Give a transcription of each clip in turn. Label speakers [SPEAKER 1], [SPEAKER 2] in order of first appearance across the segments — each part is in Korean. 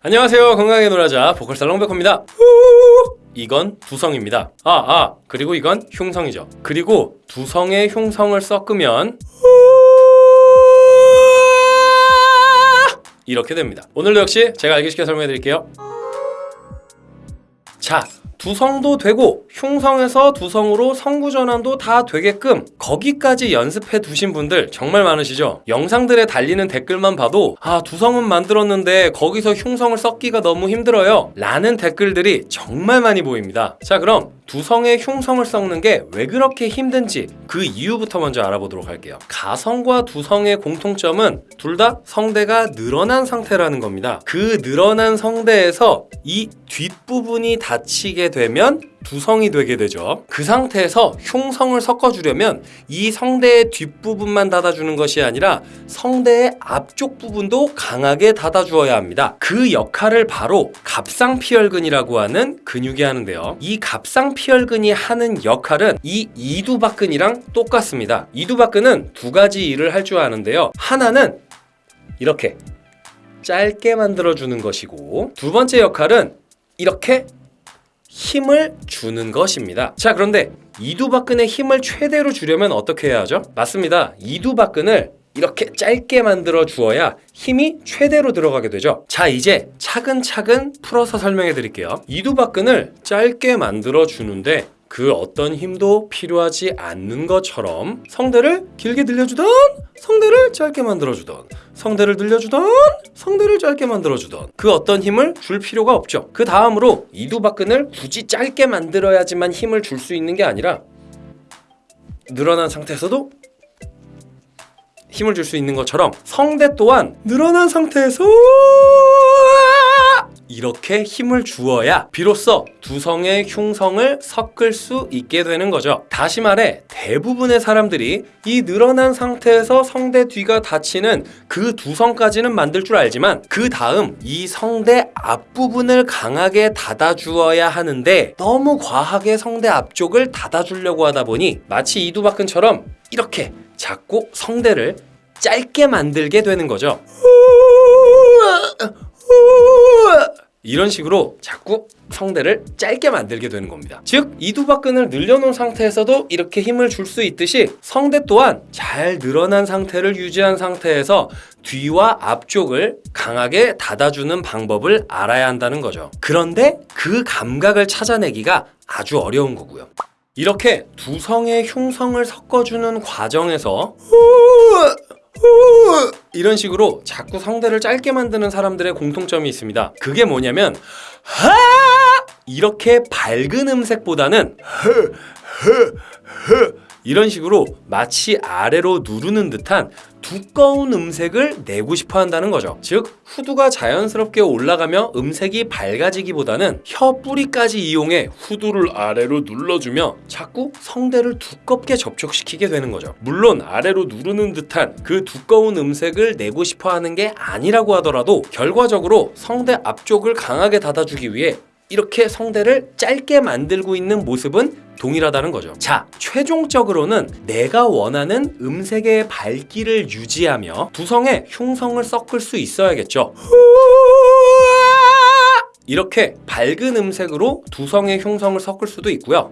[SPEAKER 1] 안녕하세요. 건강하게 놀아자. 보컬살 롱 백호입니다. 이건 두성입니다. 아아 그리고 이건 흉성이죠. 그리고 두성의 흉성을 섞으면 이렇게 됩니다. 오늘도 역시 제가 알기 쉽게 설명해 드릴게요. 자 두성도 되고 흉성에서 두성으로 성구전환도 다 되게끔 거기까지 연습해 두신 분들 정말 많으시죠? 영상들에 달리는 댓글만 봐도 아 두성은 만들었는데 거기서 흉성을 섞기가 너무 힘들어요. 라는 댓글들이 정말 많이 보입니다. 자 그럼 두성의 흉성을 섞는 게 왜 그렇게 힘든지 그 이유부터 먼저 알아보도록 할게요. 가성과 두성의 공통점은 둘 다 성대가 늘어난 상태라는 겁니다. 그 늘어난 성대에서 이 뒷부분이 닫히게 되면 두성이 되게 되죠. 그 상태에서 흉성을 섞어주려면 이 성대의 뒷부분만 닫아주는 것이 아니라 성대의 앞쪽 부분도 강하게 닫아주어야 합니다. 그 역할을 바로 갑상피혈근이라고 하는 근육이 하는데요. 이 갑상피혈근이 하는 역할은 이 이두박근이랑 똑같습니다. 이두박근은 두 가지 일을 할 줄 아는데요. 하나는 이렇게 짧게 만들어주는 것이고 두 번째 역할은 이렇게 힘을 주는 것입니다. 자, 그런데 이두박근의 힘을 최대로 주려면 어떻게 해야 하죠? 맞습니다. 이두박근을 이렇게 짧게 만들어 주어야 힘이 최대로 들어가게 되죠. 자, 이제 차근차근 풀어서 설명해 드릴게요. 이두박근을 짧게 만들어 주는데 그 어떤 힘도 필요하지 않는 것처럼 성대를 길게 늘려주던 성대를 짧게 만들어주던 성대를 늘려주던 성대를 짧게 만들어주던 그 어떤 힘을 줄 필요가 없죠. 그 다음으로 이두박근을 굳이 짧게 만들어야지만 힘을 줄 수 있는 게 아니라 늘어난 상태에서도 힘을 줄 수 있는 것처럼 성대 또한 늘어난 상태에서 이렇게 힘을 주어야 비로소 두 성의 흉성을 섞을 수 있게 되는 거죠. 다시 말해 대부분의 사람들이 이 늘어난 상태에서 성대 뒤가 닫히는 그 두 성까지는 만들 줄 알지만 그 다음 이 성대 앞부분을 강하게 닫아주어야 하는데 너무 과하게 성대 앞쪽을 닫아주려고 하다 보니 마치 이두박근처럼 이렇게 자꾸 성대를 짧게 만들게 되는 거죠. 이런 식으로 자꾸 성대를 짧게 만들게 되는 겁니다. 즉 이두박근을 늘려놓은 상태에서도 이렇게 힘을 줄 수 있듯이 성대 또한 잘 늘어난 상태를 유지한 상태에서 뒤와 앞쪽을 강하게 닫아주는 방법을 알아야 한다는 거죠. 그런데 그 감각을 찾아내기가 아주 어려운 거고요. 이렇게 두 성의 흉성을 섞어주는 과정에서 이런 식으로 자꾸 성대를 짧게 만드는 사람들의 공통점이 있습니다. 그게 뭐냐면 하 이렇게 밝은 음색보다는 이런 식으로 마치 아래로 누르는 듯한 두꺼운 음색을 내고 싶어 한다는 거죠. 즉, 후두가 자연스럽게 올라가며 음색이 밝아지기보다는 혀 뿌리까지 이용해 후두를 아래로 눌러주며 자꾸 성대를 두껍게 접촉시키게 되는 거죠. 물론 아래로 누르는 듯한 그 두꺼운 음색을 내고 싶어 하는 게 아니라고 하더라도 결과적으로 성대 앞쪽을 강하게 닫아주기 위해 이렇게 성대를 짧게 만들고 있는 모습은 동일하다는 거죠. 자, 최종적으로는 내가 원하는 음색의 밝기를 유지하며 두성의 흉성을 섞을 수 있어야겠죠. 이렇게 밝은 음색으로 두성의 흉성을 섞을 수도 있고요.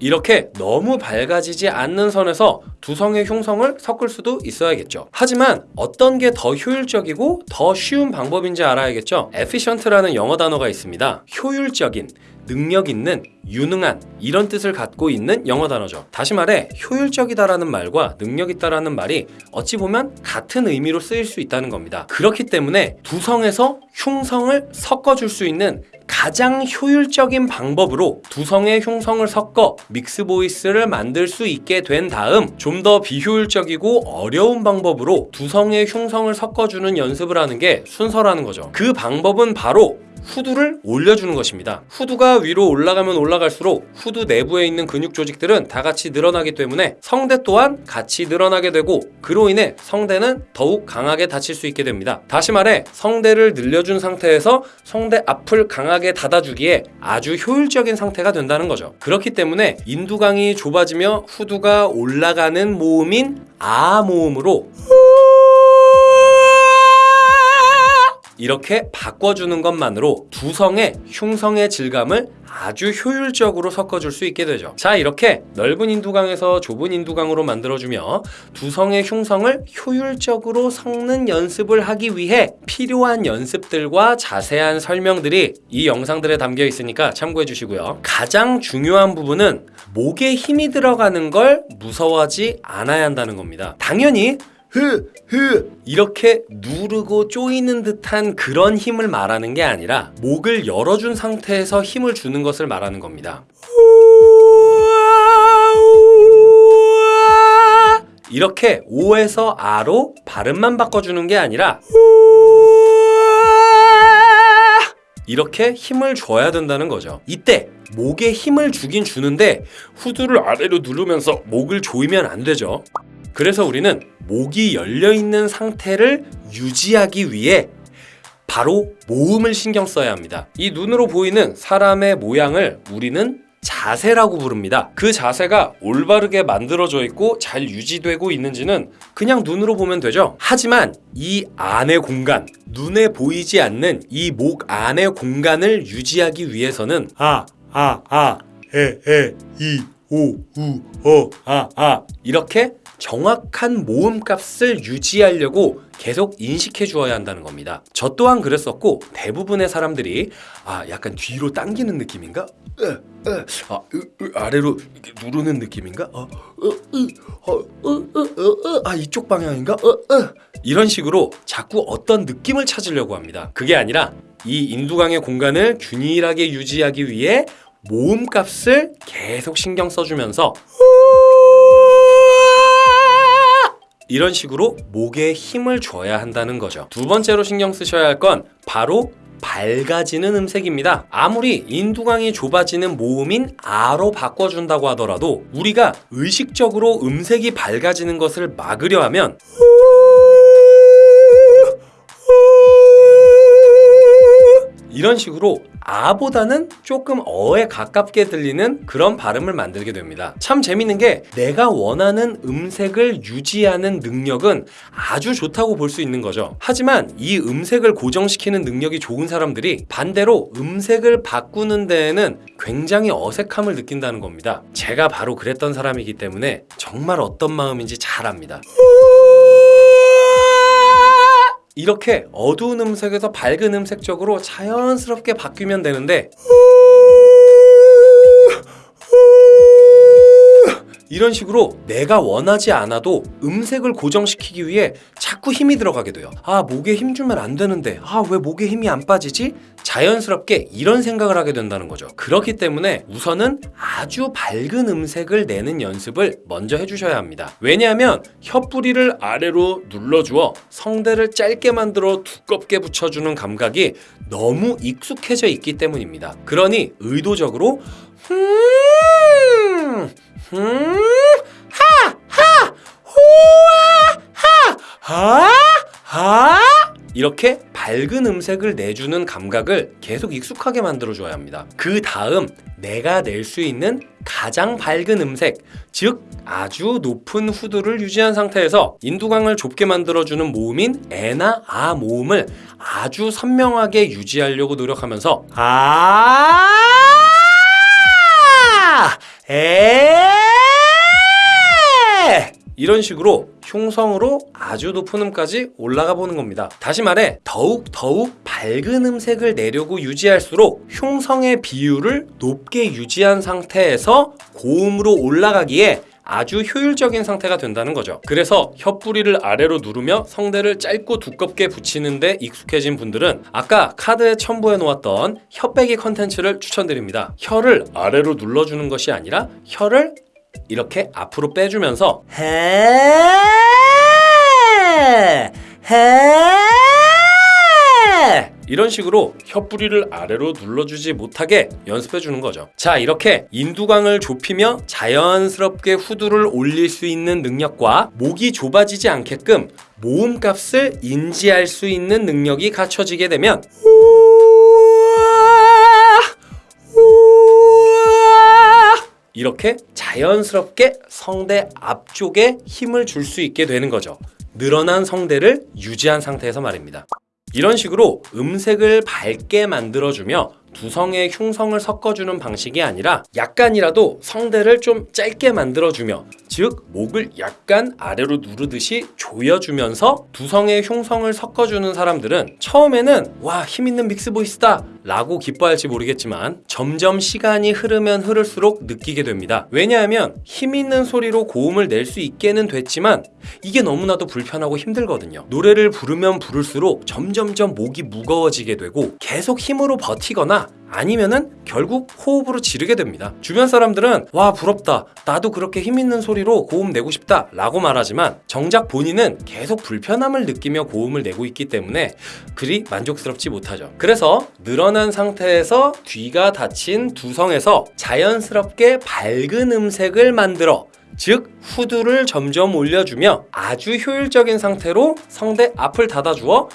[SPEAKER 1] 이렇게 너무 밝아지지 않는 선에서 두 성의 흉성을 섞을 수도 있어야겠죠. 하지만 어떤 게 더 효율적이고 더 쉬운 방법인지 알아야겠죠. efficient라는 영어 단어가 있습니다. 효율적인, 능력 있는, 유능한 이런 뜻을 갖고 있는 영어 단어죠. 다시 말해 효율적이다라는 말과 능력 있다라는 말이 어찌 보면 같은 의미로 쓰일 수 있다는 겁니다. 그렇기 때문에 두 성에서 흉성을 섞어줄 수 있는 가장 효율적인 방법으로 두 성의 흉성을 섞어 믹스 보이스를 만들 수 있게 된 다음 좀 더 비효율적이고 어려운 방법으로 두 성의 흉성을 섞어주는 연습을 하는 게 순서라는 거죠. 그 방법은 바로 후두를 올려주는 것입니다. 후두가 위로 올라가면 올라갈수록 후두 내부에 있는 근육 조직들은 다 같이 늘어나기 때문에 성대 또한 같이 늘어나게 되고 그로 인해 성대는 더욱 강하게 닫힐 수 있게 됩니다. 다시 말해 성대를 늘려준 상태에서 성대 앞을 강하게 닫아주기에 아주 효율적인 상태가 된다는 거죠. 그렇기 때문에 인두강이 좁아지며 후두가 올라가는 모음인 아 모음으로 이렇게 바꿔주는 것만으로 두 성의 흉성의 질감을 아주 효율적으로 섞어줄 수 있게 되죠. 자, 이렇게 넓은 인두강에서 좁은 인두강으로 만들어주며 두 성의 흉성을 효율적으로 섞는 연습을 하기 위해 필요한 연습들과 자세한 설명들이 이 영상들에 담겨 있으니까 참고해 주시고요. 가장 중요한 부분은 목에 힘이 들어가는 걸 무서워하지 않아야 한다는 겁니다. 당연히 흐, 흐 이렇게 누르고 쪼이는 듯한 그런 힘을 말하는 게 아니라 목을 열어준 상태에서 힘을 주는 것을 말하는 겁니다. 이렇게 오에서 아로 발음만 바꿔주는 게 아니라 이렇게 힘을 줘야 된다는 거죠. 이때 목에 힘을 주긴 주는데 후두를 아래로 누르면서 목을 조이면 안 되죠. 그래서 우리는 목이 열려 있는 상태를 유지하기 위해 바로 모음을 신경 써야 합니다. 이 눈으로 보이는 사람의 모양을 우리는 자세라고 부릅니다. 그 자세가 올바르게 만들어져 있고 잘 유지되고 있는지는 그냥 눈으로 보면 되죠. 하지만 이 안의 공간, 눈에 보이지 않는 이 목 안의 공간을 유지하기 위해서는 아, 아, 아, 에, 에, 이, 오, 우, 어, 아, 아 이렇게 정확한 모음 값을 유지하려고 계속 인식해 주어야 한다는 겁니다. 저 또한 그랬었고 대부분의 사람들이 아 약간 뒤로 당기는 느낌인가? 아, 아래로 누르는 느낌인가? 어, 어, 아 이쪽 방향인가? 어, 으. 이런 식으로 자꾸 어떤 느낌을 찾으려고 합니다. 그게 아니라 이 인두강의 공간을 균일하게 유지하기 위해 모음 값을 계속 신경 써주면서 이런 식으로 목에 힘을 줘야 한다는 거죠. 두 번째로 신경 쓰셔야 할 건 바로 밝아지는 음색입니다. 아무리 인두강이 좁아지는 모음인 아로 바꿔준다고 하더라도 우리가 의식적으로 음색이 밝아지는 것을 막으려 하면 이런 식으로 아보다는 조금 어에 가깝게 들리는 그런 발음을 만들게 됩니다. 참 재밌는 게 내가 원하는 음색을 유지하는 능력은 아주 좋다고 볼 수 있는 거죠. 하지만 이 음색을 고정시키는 능력이 좋은 사람들이 반대로 음색을 바꾸는 데에는 굉장히 어색함을 느낀다는 겁니다. 제가 바로 그랬던 사람이기 때문에 정말 어떤 마음인지 잘 압니다. 이렇게 어두운 음색에서 밝은 음색 쪽으로 자연스럽게 바뀌면 되는데 이런 식으로 내가 원하지 않아도 음색을 고정시키기 위해 자꾸 힘이 들어가게 돼요. 아, 목에 힘 주면 안 되는데, 아, 왜 목에 힘이 안 빠지지? 자연스럽게 이런 생각을 하게 된다는 거죠. 그렇기 때문에 우선은 아주 밝은 음색을 내는 연습을 먼저 해주셔야 합니다. 왜냐하면 혀뿌리를 아래로 눌러주어 성대를 짧게 만들어 두껍게 붙여주는 감각이 너무 익숙해져 있기 때문입니다. 그러니 의도적으로 음, 음, 하, 하, 호아, 하, 하, 하. 이렇게 밝은 음색을 내주는 감각을 계속 익숙하게 만들어줘야 합니다. 그 다음 내가 낼 수 있는 가장 밝은 음색, 즉 아주 높은 후두를 유지한 상태에서 인두강을 좁게 만들어주는 모음인 에나 아 모음을 아주 선명하게 유지하려고 노력하면서 아 에 이런 식으로 흉성으로 아주 높은 음까지 올라가 보는 겁니다. 다시 말해 더욱 더욱 밝은 음색을 내려고 유지할수록 흉성의 비율을 높게 유지한 상태에서 고음으로 올라가기에 아주 효율적인 상태가 된다는 거죠. 그래서 혀뿌리를 아래로 누르며 성대를 짧고 두껍게 붙이는데 익숙해진 분들은 아까 카드에 첨부해 놓았던 혀빼기 컨텐츠를 추천드립니다. 혀를 아래로 눌러주는 것이 아니라 혀를 이렇게 앞으로 빼주면서 해 해. 이런 식으로 혀뿌리를 아래로 눌러주지 못하게 연습해 주는 거죠. 자, 이렇게 인두강을 좁히며 자연스럽게 후두를 올릴 수 있는 능력과 목이 좁아지지 않게끔 모음 값을 인지할 수 있는 능력이 갖춰지게 되면 이렇게 자연스럽게 성대 앞쪽에 힘을 줄 수 있게 되는 거죠. 늘어난 성대를 유지한 상태에서 말입니다. 이런 식으로 음색을 밝게 만들어주며 두 성의 흉성을 섞어주는 방식이 아니라 약간이라도 성대를 좀 짧게 만들어주며 즉 목을 약간 아래로 누르듯이 조여주면서 두 성의 흉성을 섞어주는 사람들은 처음에는 와 힘있는 믹스 보이스다 라고 기뻐할지 모르겠지만 점점 시간이 흐르면 흐를수록 느끼게 됩니다. 왜냐하면 힘있는 소리로 고음을 낼 수 있게는 됐지만 이게 너무나도 불편하고 힘들거든요. 노래를 부르면 부를수록 점점점 목이 무거워지게 되고 계속 힘으로 버티거나 아니면은 결국 호흡으로 지르게 됩니다. 주변 사람들은 와 부럽다. 나도 그렇게 힘 있는 소리로 고음 내고 싶다. 라고 말하지만 정작 본인은 계속 불편함을 느끼며 고음을 내고 있기 때문에 그리 만족스럽지 못하죠. 그래서 늘어난 상태에서 뒤가 닫힌 두성에서 자연스럽게 밝은 음색을 만들어 즉 후두를 점점 올려주며 아주 효율적인 상태로 성대 앞을 닫아주어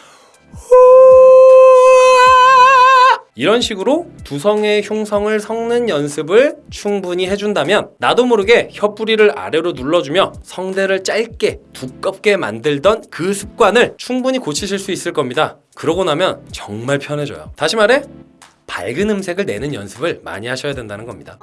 [SPEAKER 1] 이런 식으로 두성의 흉성을 섞는 연습을 충분히 해준다면 나도 모르게 혀뿌리를 아래로 눌러주며 성대를 짧게 두껍게 만들던 그 습관을 충분히 고치실 수 있을 겁니다. 그러고 나면 정말 편해져요. 다시 말해 밝은 음색을 내는 연습을 많이 하셔야 된다는 겁니다.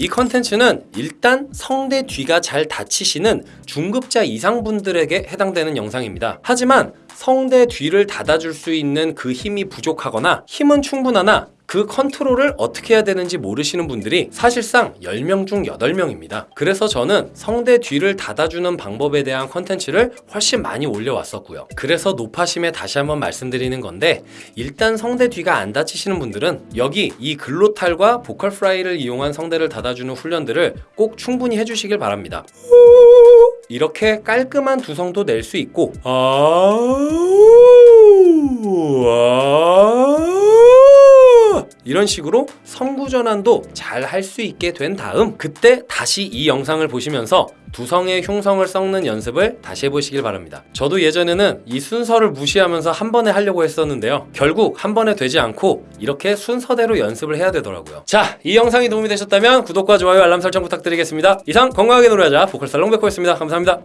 [SPEAKER 1] 이 컨텐츠는 일단 성대 뒤가 잘 닫히시는 중급자 이상 분들에게 해당되는 영상입니다. 하지만 성대 뒤를 닫아줄 수 있는 그 힘이 부족하거나 힘은 충분하나 그 컨트롤을 어떻게 해야 되는지 모르시는 분들이 사실상 10명 중 8명입니다. 그래서 저는 성대 뒤를 닫아주는 방법에 대한 컨텐츠를 훨씬 많이 올려왔었고요. 그래서 노파심에 다시 한번 말씀드리는 건데 일단 성대 뒤가 안 닫히시는 분들은 여기 이 glottal과 vocal fry를 이용한 성대를 닫아주는 훈련들을 꼭 충분히 해주시길 바랍니다. 이렇게 깔끔한 두성도 낼 수 있고 아 이런 식으로 성구 전환도 잘 할 수 있게 된 다음 그때 다시 이 영상을 보시면서 두성의 흉성을 섞는 연습을 다시 해보시길 바랍니다. 저도 예전에는 이 순서를 무시하면서 한 번에 하려고 했었는데요. 결국 한 번에 되지 않고 이렇게 순서대로 연습을 해야 되더라고요. 자, 이 영상이 도움이 되셨다면 구독과 좋아요, 알람 설정 부탁드리겠습니다. 이상 건강하게 노래하자 보컬 살롱 백호였습니다. 감사합니다.